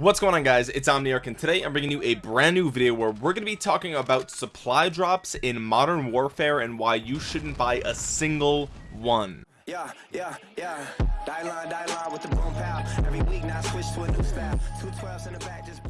what's going on guys? It's omniarch and today i'm bringing you a brand new video where we're going to be talking about supply drops in modern warfare and why you shouldn't buy a single one. Yeah yeah yeah. Die line die line with the boom pow. Every week now switch to a new style. Two 12s in the back just blew out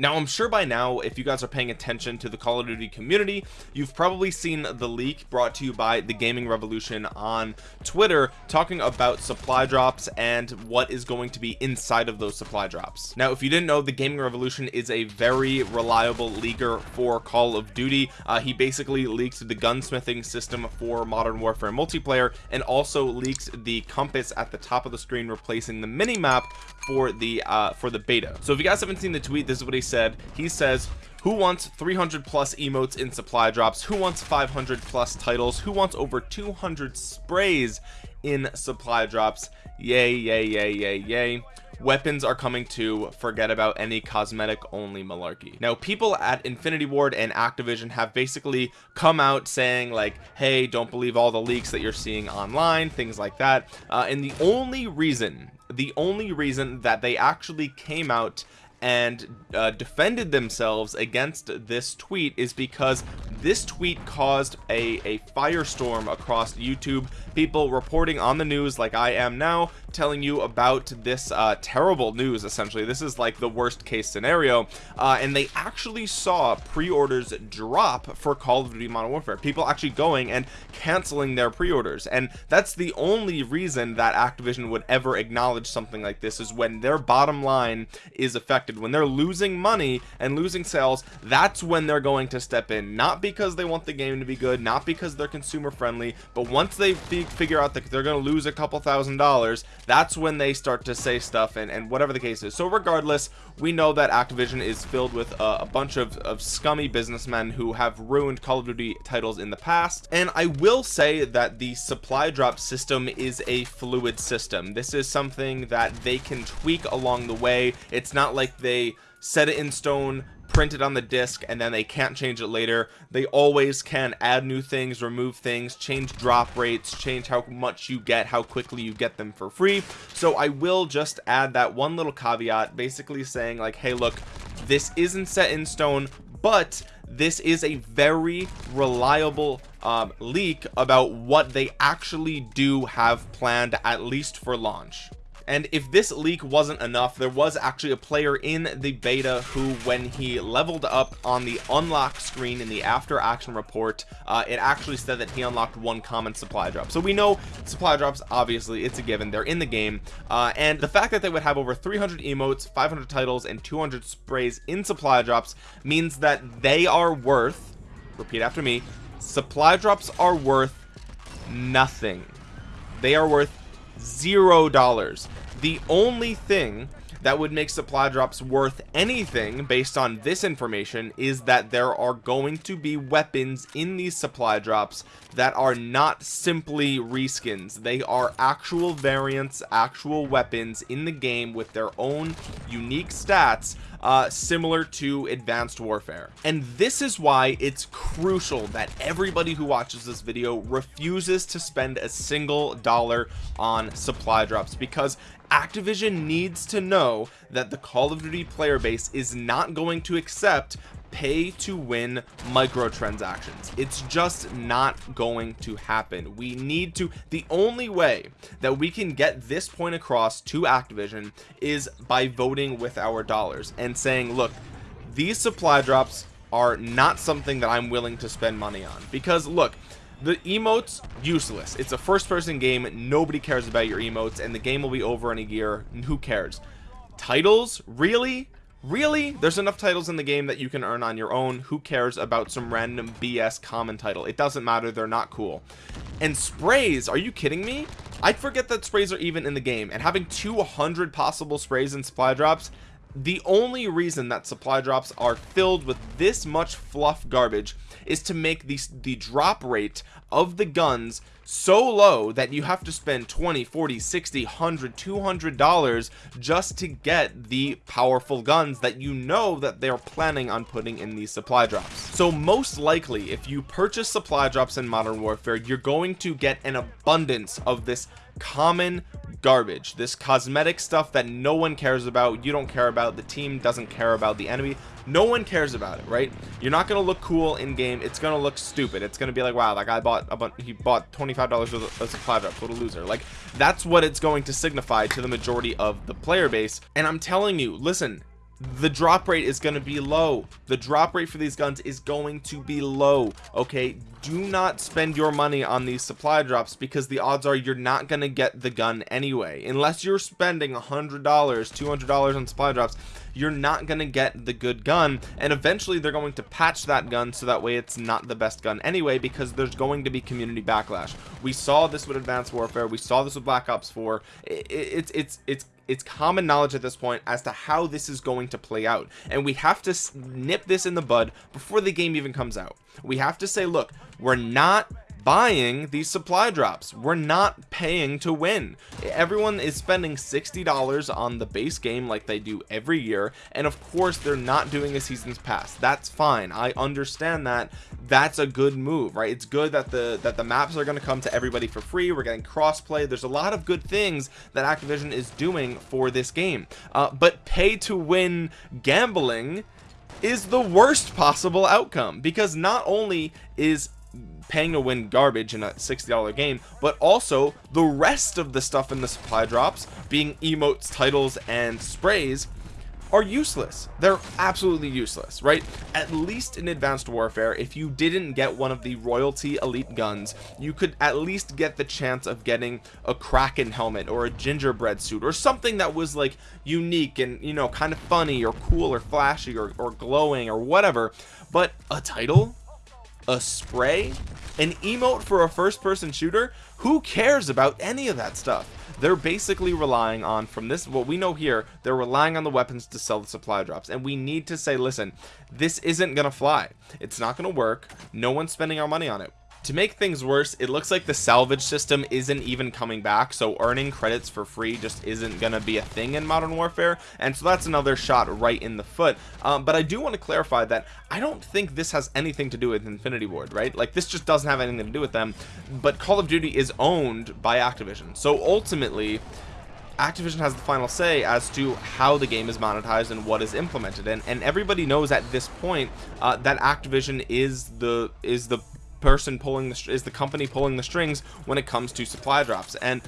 now I'm sure by now if you guys are paying attention to the Call of Duty community you've probably seen the leak brought to you by the gaming revolution on Twitter talking about supply drops and what is going to be inside of those supply drops. Now if you didn't know the gaming revolution is a very reliable leaker for Call of Duty. Uh, he basically leaked the gunsmithing system for modern warfare multiplayer and also leaked the compass at the top of the screen replacing the mini map for the uh for the beta. So if you guys haven't seen the tweet this is what he said he says who wants 300 plus emotes in supply drops? Who wants 500 plus titles? Who wants over 200 sprays in supply drops? Yay yay yay yay yay. Weapons are coming to forget about any cosmetic only malarkey. Now people at infinity ward and activision have basically come out saying like hey don't believe all the leaks that you're seeing online things like that. Uh, and the only reason the only reason that they actually came out and uh, defended themselves against this tweet is because this tweet caused a, a firestorm across YouTube. People reporting on the news like I am now telling you about this uh, terrible news essentially. This is like the worst case scenario. Uh, and they actually saw pre-orders drop for Call of Duty Modern Warfare. People actually going and canceling their pre-orders. And that's the only reason that Activision would ever acknowledge something like this is when their bottom line is affected. When they're losing money and losing sales that's when they're going to step in. Not because they want the game to be good not because they're consumer friendly but once they figure out that they're going to lose a couple thousand dollars that's when they start to say stuff and, and whatever the case is. So regardless we know that Activision is filled with a bunch of, of scummy businessmen who have ruined Call of Duty titles in the past. And I will say that the supply drop system is a fluid system. This is something that they can tweak along the way. It's not like they set it in stone print it on the disc and then they can't change it later. They always can add new things remove things change drop rates change how much you get how quickly you get them for free. So I will just add that one little caveat basically saying like hey look this isn't set in stone but this is a very reliable um, leak about what they actually do have planned at least for launch and if this leak wasn't enough there was actually a player in the beta who when he leveled up on the unlock screen in the after action report uh, it actually said that he unlocked one common supply drop. So we know supply drops obviously it's a given. They're in the game. Uh, and the fact that they would have over 300 emotes 500 titles and 200 sprays in supply drops means that they are worth repeat after me supply drops are worth nothing. They are worth zero dollars the only thing that would make supply drops worth anything based on this information is that there are going to be weapons in these supply drops that are not simply reskins. They are actual variants actual weapons in the game with their own unique stats uh, similar to advanced warfare. And this is why it's crucial that everybody who watches this video refuses to spend a single dollar on supply drops because Activision needs to know that the Call of Duty player base is not going to accept pay to win microtransactions. It's just not going to happen. We need to the only way that we can get this point across to Activision is by voting with our dollars and saying look these supply drops are not something that I'm willing to spend money on. Because look the emotes useless. It's a first person game. Nobody cares about your emotes and the game will be over in a year. Who cares? Titles? Really really? There's enough titles in the game that you can earn on your own. Who cares about some random bs common title? It doesn't matter. They're not cool. And sprays are you kidding me? I forget that sprays are even in the game. And having 200 possible sprays and supply drops the only reason that supply drops are filled with this much fluff garbage is to make the, the drop rate of the guns so low that you have to spend 20 40 60 100 200 dollars just to get the powerful guns that you know that they're planning on putting in these supply drops. So most likely if you purchase supply drops in modern warfare you're going to get an abundance of this common garbage. This cosmetic stuff that no one cares about you don't care about the team doesn't care about the enemy no one cares about it right? You're not gonna look cool in game. It's gonna look stupid. It's gonna be like wow that guy bought a bunch he bought 25 dollars worth of supply drops what a loser. Like that's what it's going to signify to the majority of the player base. And i'm telling you listen the drop rate is going to be low. The drop rate for these guns is going to be low okay? Do not spend your money on these supply drops because the odds are you're not going to get the gun anyway. Unless you're spending a hundred dollars two hundred dollars on supply drops you're not going to get the good gun. And eventually they're going to patch that gun so that way it's not the best gun anyway because there's going to be community backlash. We saw this with advanced warfare. We saw this with black ops 4 it's it's it's it's common knowledge at this point as to how this is going to play out. And we have to nip this in the bud before the game even comes out. We have to say look we're not buying these supply drops. We're not paying to win. Everyone is spending $60 on the base game like they do every year and of course they're not doing a seasons pass. That's fine. I understand that. That's a good move right? It's good that the that the maps are going to come to everybody for free. We're getting crossplay. There's a lot of good things that Activision is doing for this game. Uh, but pay to win gambling is the worst possible outcome because not only is paying to win garbage in a $60 game but also the rest of the stuff in the supply drops being emotes titles and sprays are useless. They're absolutely useless right? At least in advanced warfare if you didn't get one of the royalty elite guns you could at least get the chance of getting a kraken helmet or a gingerbread suit or something that was like unique and you know kind of funny or cool or flashy or, or glowing or whatever. But a title a spray an emote for a first-person shooter? Who cares about any of that stuff? They're basically relying on from this what we know here they're relying on the weapons to sell the supply drops. And we need to say listen this isn't gonna fly. It's not gonna work. No one's spending our money on it to make things worse it looks like the salvage system isn't even coming back so earning credits for free just isn't gonna be a thing in modern warfare and so that's another shot right in the foot. Um, but I do want to clarify that I don't think this has anything to do with Infinity Ward right? Like this just doesn't have anything to do with them but Call of Duty is owned by Activision. So ultimately Activision has the final say as to how the game is monetized and what is implemented and and everybody knows at this point uh, that Activision is the is the person pulling the is the company pulling the strings when it comes to supply drops. And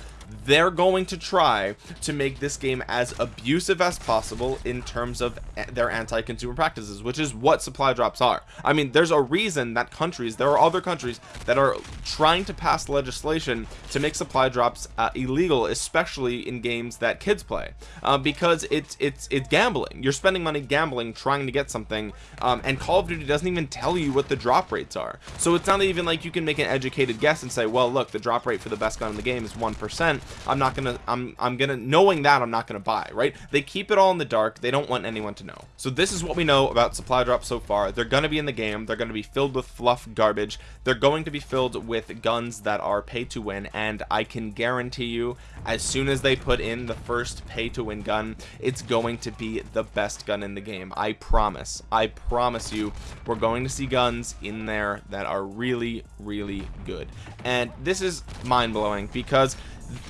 they're going to try to make this game as abusive as possible in terms of their anti-consumer practices which is what supply drops are. I mean there's a reason that countries there are other countries that are trying to pass legislation to make supply drops uh, illegal especially in games that kids play. Uh, because it's it's it's gambling. You're spending money gambling trying to get something um, and Call of Duty doesn't even tell you what the drop rates are. So it's not even like you can make an educated guess and say well look the drop rate for the best gun in the game is one percent I'm not gonna I'm I'm gonna knowing that I'm not gonna buy right? They keep it all in the dark. They don't want anyone to know. So this is what we know about supply drops so far. They're gonna be in the game. They're gonna be filled with fluff garbage. They're going to be filled with guns that are pay to win and I can guarantee you as soon as they put in the first pay to win gun it's going to be the best gun in the game. I promise. I promise you we're going to see guns in there that are really really good. And this is mind-blowing because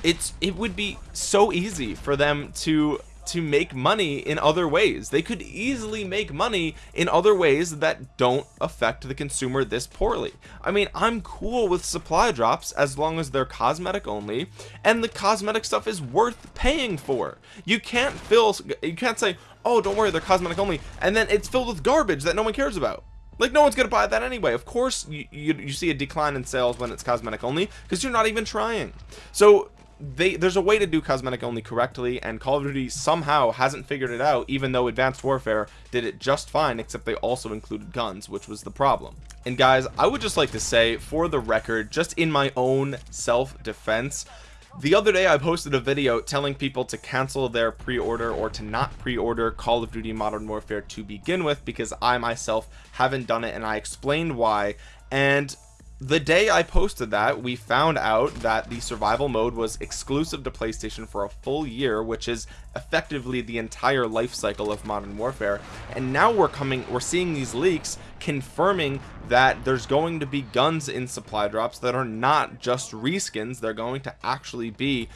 it's it would be so easy for them to to make money in other ways. They could easily make money in other ways that don't affect the consumer this poorly. I mean I'm cool with supply drops as long as they're cosmetic only and the cosmetic stuff is worth paying for. You can't fill you can't say oh don't worry they're cosmetic only and then it's filled with garbage that no one cares about like no one's gonna buy that anyway. Of course you, you, you see a decline in sales when it's cosmetic only because you're not even trying. So they there's a way to do cosmetic only correctly and Call of Duty somehow hasn't figured it out even though Advanced Warfare did it just fine except they also included guns which was the problem. And guys I would just like to say for the record just in my own self-defense the other day I posted a video telling people to cancel their pre-order or to not pre-order Call of Duty Modern Warfare to begin with because I myself haven't done it and I explained why. And the day I posted that we found out that the survival mode was exclusive to PlayStation for a full year which is effectively the entire life cycle of modern warfare. And now we're coming we're seeing these leaks confirming that there's going to be guns in supply drops that are not just reskins they're going to actually be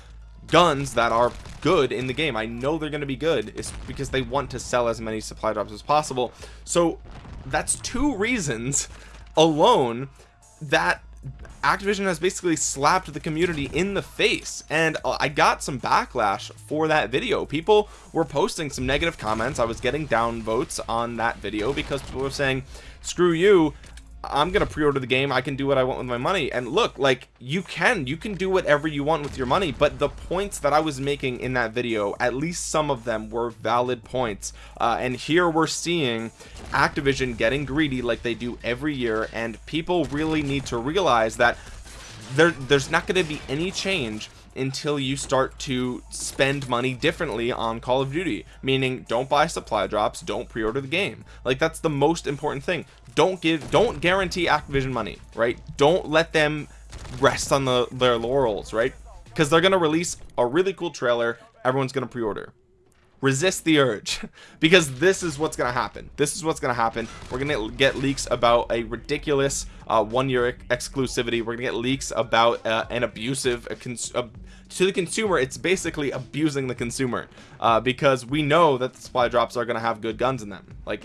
guns that are good in the game. I know they're going to be good it's because they want to sell as many supply drops as possible. So that's two reasons alone that Activision has basically slapped the community in the face. And uh, I got some backlash for that video. People were posting some negative comments. I was getting down votes on that video because people were saying screw you I'm gonna pre-order the game. I can do what I want with my money. And look like you can you can do whatever you want with your money but the points that I was making in that video at least some of them were valid points. Uh, and here we're seeing Activision getting greedy like they do every year and people really need to realize that there there's not going to be any change until you start to spend money differently on Call of Duty meaning don't buy supply drops don't pre-order the game. Like that's the most important thing. Don't give don't guarantee Activision money right? Don't let them rest on the their laurels right? Because they're gonna release a really cool trailer everyone's gonna pre-order resist the urge. Because this is what's gonna happen. This is what's gonna happen. We're gonna get leaks about a ridiculous uh, one year exclusivity. We're gonna get leaks about uh, an abusive to the consumer it's basically abusing the consumer uh, because we know that the supply drops are gonna have good guns in them. Like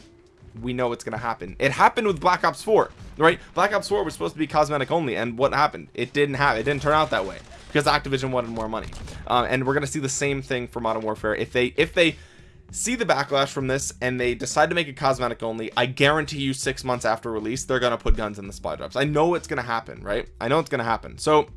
we know what's gonna happen. It happened with black ops 4 right? Black ops 4 was supposed to be cosmetic only and what happened? It didn't have it didn't turn out that way because Activision wanted more money. Uh, and we're gonna see the same thing for Modern Warfare. If they if they see the backlash from this and they decide to make it cosmetic only I guarantee you six months after release they're gonna put guns in the supply drops. I know it's gonna happen right? I know it's gonna happen. So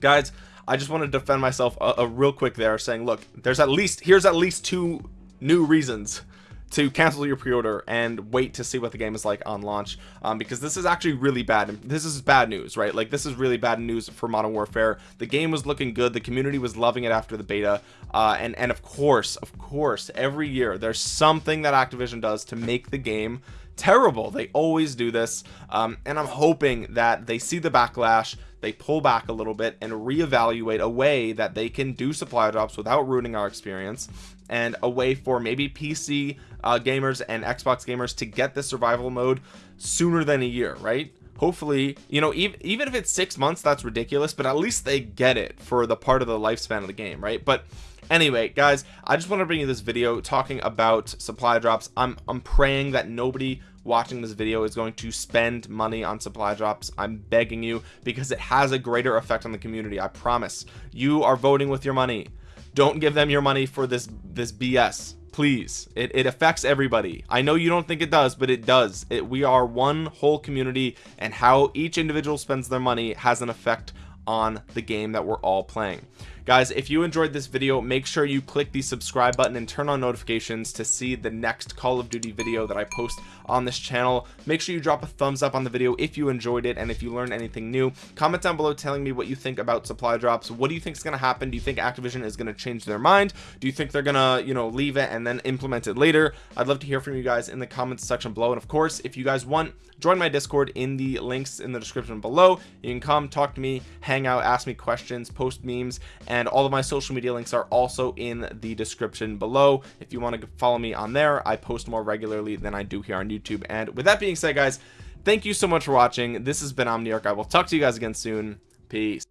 guys I just want to defend myself a, a real quick there saying look there's at least here's at least two new reasons to cancel your pre-order and wait to see what the game is like on launch um, because this is actually really bad this is bad news right? Like this is really bad news for modern warfare. The game was looking good. The community was loving it after the beta uh, and and of course of course every year there's something that Activision does to make the game terrible. They always do this um, and I'm hoping that they see the backlash they pull back a little bit and reevaluate a way that they can do supply drops without ruining our experience and a way for maybe PC uh, gamers and Xbox gamers to get the survival mode sooner than a year right? Hopefully you know even, even if it's six months that's ridiculous but at least they get it for the part of the lifespan of the game right? But anyway guys i just want to bring you this video talking about supply drops. I'm i'm praying that nobody watching this video is going to spend money on supply drops i'm begging you because it has a greater effect on the community i promise. You are voting with your money. Don't give them your money for this this bs please. It, it affects everybody. I know you don't think it does but it does. It we are one whole community and how each individual spends their money has an effect on the game that we're all playing guys if you enjoyed this video make sure you click the subscribe button and turn on notifications to see the next call of duty video that i post on this channel. Make sure you drop a thumbs up on the video if you enjoyed it and if you learned anything new. Comment down below telling me what you think about supply drops. What do you think is going to happen? Do you think activision is going to change their mind? Do you think they're gonna you know leave it and then implement it later? I'd love to hear from you guys in the comments section below. And of course if you guys want join my discord in the links in the description below. You can come talk to me hang out ask me questions post memes and and all of my social media links are also in the description below. If you want to follow me on there I post more regularly than I do here on YouTube. And with that being said guys thank you so much for watching. This has been Omniarch. I will talk to you guys again soon. Peace